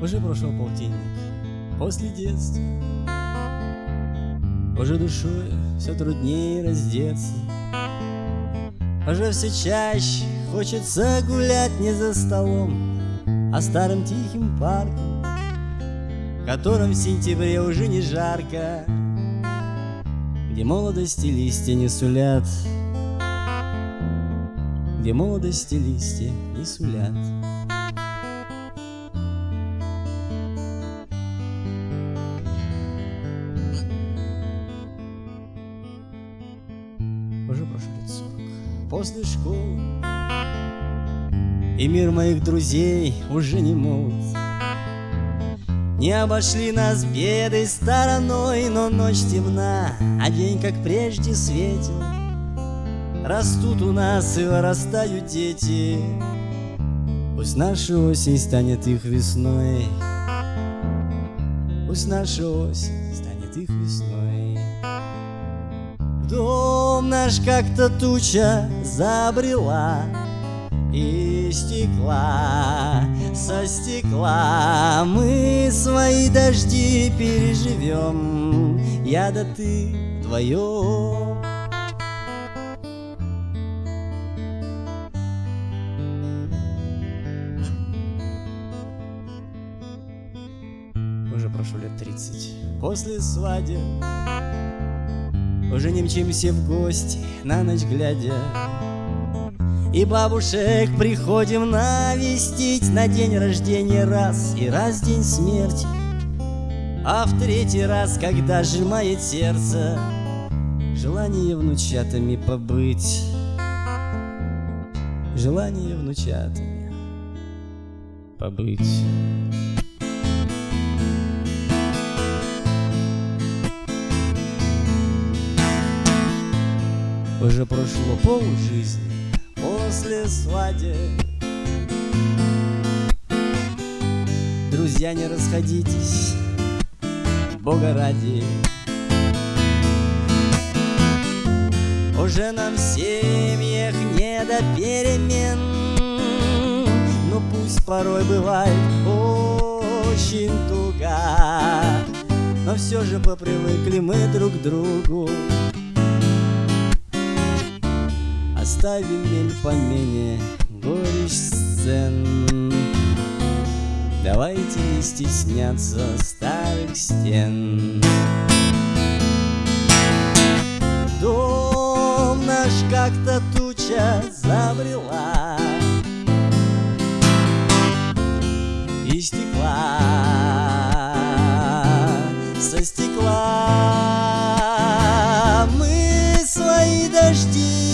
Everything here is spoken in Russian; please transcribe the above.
Уже прошел полтинник после детства. Уже душой все труднее раздеться. Уже все чаще хочется гулять не за столом А старым тихим парком В котором в сентябре уже не жарко Где молодости листья не сулят. Где молодости листья не сулят уже прошло сорок. После школы И мир моих друзей уже не молод. Не обошли нас беды стороной, Но ночь темна, а день, как прежде, светил. Растут у нас и вырастают дети, Пусть наша осень станет их весной, Пусть наша осень станет их весной. Дом наш как-то туча забрела И стекла, со стекла. Мы свои дожди переживем Я да ты вдвоем Уже прошло лет тридцать. После свадьбы уже не мчимся в гости, на ночь глядя. И бабушек приходим навестить На день рождения раз и раз день смерти А в третий раз, когда сжимает сердце Желание внучатами побыть. Желание внучатами побыть Уже прошло пол жизни после свадьбы. Друзья, не расходитесь, Бога ради. Уже нам в семьях не до перемен. Но пусть порой бывает очень туго. Но все же попривыкли мы друг к другу оставим мель помене горечь сцен. Давайте не стесняться старых стен. Дом наш как-то туча забрела И стекла, со стекла мы свои дожди